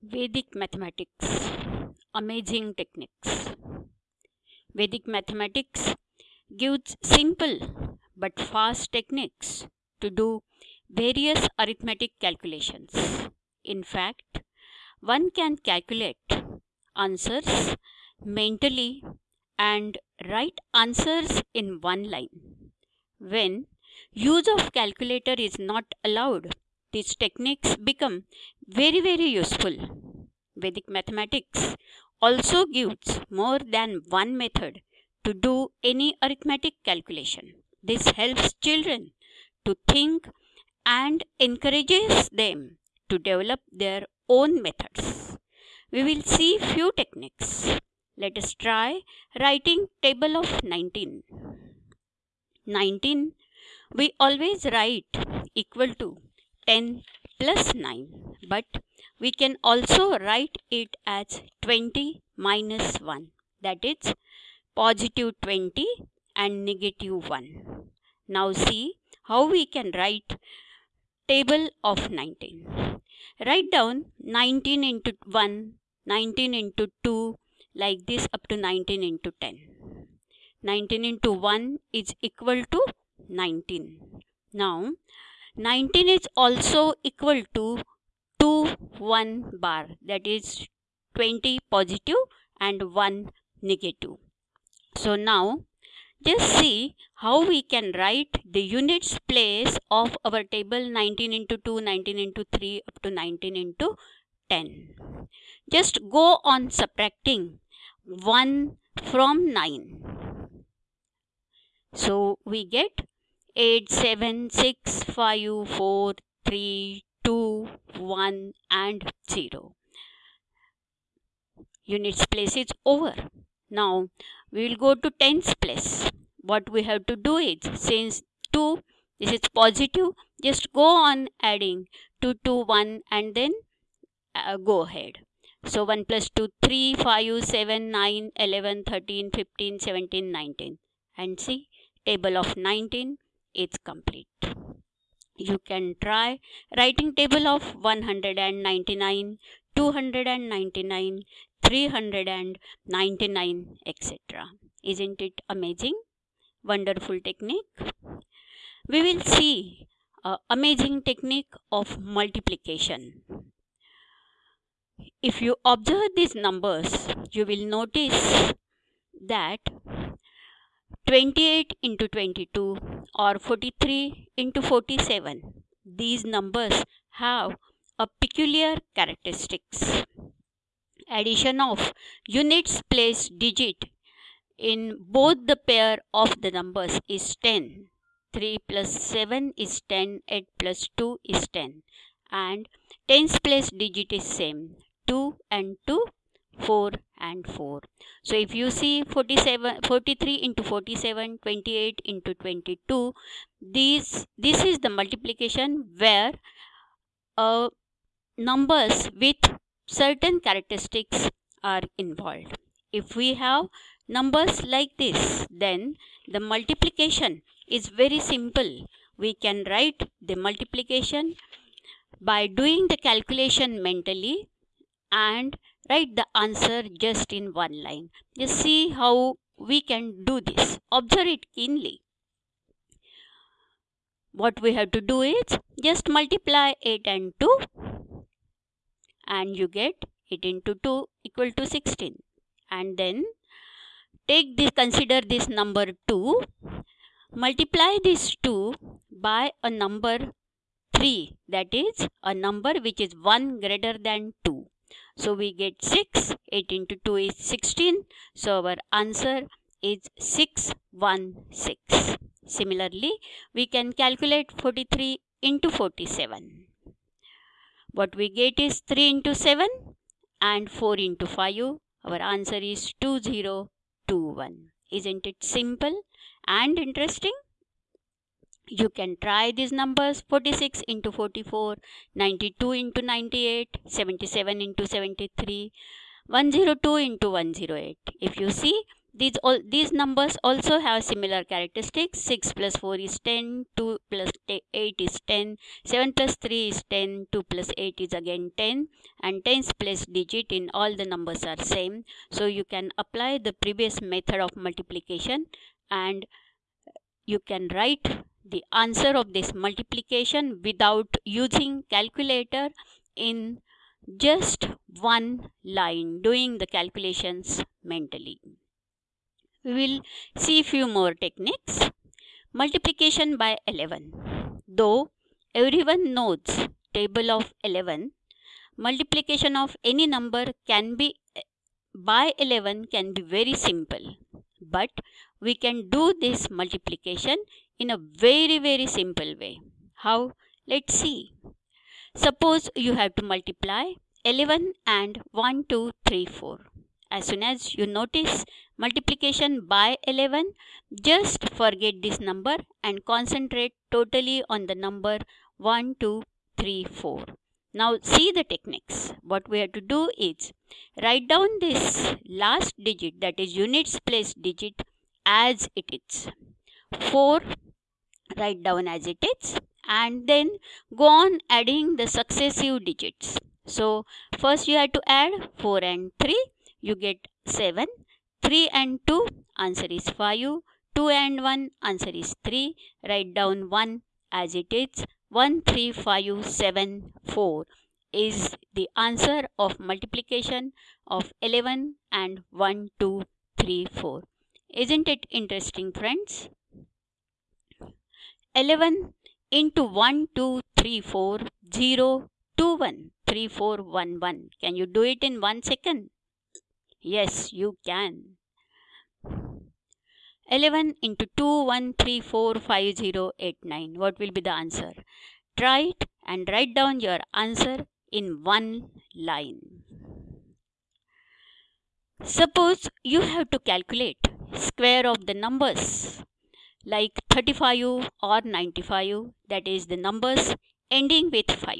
Vedic mathematics, amazing techniques. Vedic mathematics gives simple but fast techniques to do various arithmetic calculations. In fact, one can calculate answers mentally and write answers in one line. When use of calculator is not allowed, these techniques become very very useful. Vedic mathematics also gives more than one method to do any arithmetic calculation. This helps children to think and encourages them to develop their own methods. We will see few techniques. Let us try writing table of 19. 19 we always write equal to 10 plus 9 but we can also write it as 20 minus 1 that is positive 20 and negative 1 now see how we can write table of 19 write down 19 into 1 19 into 2 like this up to 19 into 10 19 into 1 is equal to 19 now 19 is also equal to 2 1 bar. That is 20 positive and 1 negative. So now just see how we can write the units place of our table 19 into 2 19 into 3 up to 19 into 10 just go on subtracting 1 from 9 so we get 8, 7, 6, 5, 4, 3, 2, 1 and 0. Units place is over. Now we will go to tens place. What we have to do is since 2 this is positive just go on adding 2 to 1 and then uh, go ahead. So 1 plus 2 3 5 7 9 11 13 15 17 19 and see table of 19 is complete. You can try writing table of 199, 299, 399, etc. Isn't it amazing? Wonderful technique. We will see a amazing technique of multiplication. If you observe these numbers, you will notice that 28 into 22 or 43 into 47. These numbers have a peculiar characteristics. Addition of units place digit in both the pair of the numbers is 10. 3 plus 7 is 10, 8 plus 2 is 10 and tens place digit is same 2 and 2 4 and 4 so if you see 47 43 into 47 28 into 22 these this is the multiplication where uh, numbers with certain characteristics are involved. If we have numbers like this then the multiplication is very simple. We can write the multiplication by doing the calculation mentally and write the answer just in one line. Just see how we can do this. Observe it keenly. What we have to do is just multiply 8 and 2 and you get 8 into 2 equal to 16 and then take this consider this number 2 multiply this 2 by a number 3 that is a number which is 1 greater than 2 so we get 6. 8 into 2 is 16. So our answer is 616. Similarly, we can calculate 43 into 47. What we get is 3 into 7 and 4 into 5. Our answer is 2021. Isn't it simple and interesting? You can try these numbers 46 into 44 92 into 98 77 into 73 102 into 108 if you see these all these numbers also have similar characteristics. 6 plus 4 is 10 2 plus 8 is 10 7 plus 3 is 10 2 plus 8 is again 10 and tens place digit in all the numbers are same. So you can apply the previous method of multiplication and you can write the answer of this multiplication without using calculator in just one line doing the calculations mentally. We will see few more techniques. Multiplication by 11. Though everyone knows table of 11, multiplication of any number can be by 11 can be very simple. But we can do this multiplication in a very very simple way. How? Let's see. Suppose you have to multiply 11 and 1, 2, 3, 4. As soon as you notice multiplication by 11, just forget this number and concentrate totally on the number 1, 2, 3, 4. Now see the techniques. What we have to do is write down this last digit that is units place digit as it is. 4 write down as it is and then go on adding the successive digits. So first you have to add 4 and 3 you get 7 3 and 2 answer is 5 2 and 1 answer is 3 write down 1 as it is. 1 3 5 7 4 is the answer of multiplication of 11 and 1 2 3 4 isn't it interesting friends 11 into 1, 2, 3, 4, 0, 2, 1, 3, 4, 1, 1. Can you do it in 1 second? Yes, you can. 11 into 2, 1, 3, 4, 5, 0, 8, 9. What will be the answer? Try it and write down your answer in one line. Suppose you have to calculate square of the numbers like 35 or 95 that is the numbers ending with 5.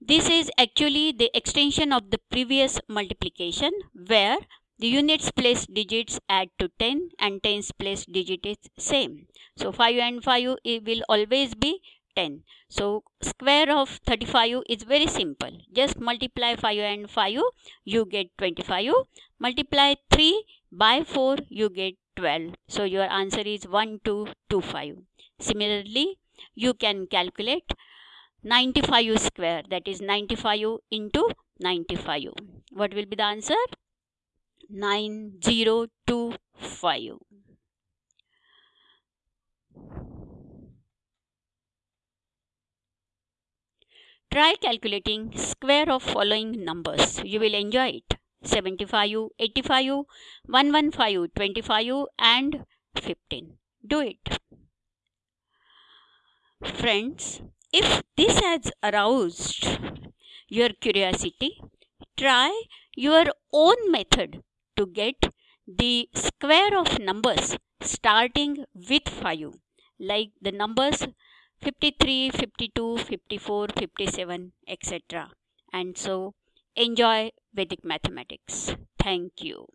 This is actually the extension of the previous multiplication where the units place digits add to 10 and tens place digit is same. So 5 and 5 it will always be 10. So square of 35 is very simple. Just multiply 5 and 5 you get 25. Multiply 3 by 4 you get 12. So your answer is 1225. Similarly, you can calculate 95 square that is 95 into 95. What will be the answer? 9025. Try calculating square of following numbers. You will enjoy it. 75, 85, 115, 25 and 15. Do it. Friends, if this has aroused your curiosity, try your own method to get the square of numbers starting with 5 like the numbers 53, 52, 54, 57, etc. And so enjoy Vedic mathematics. Thank you.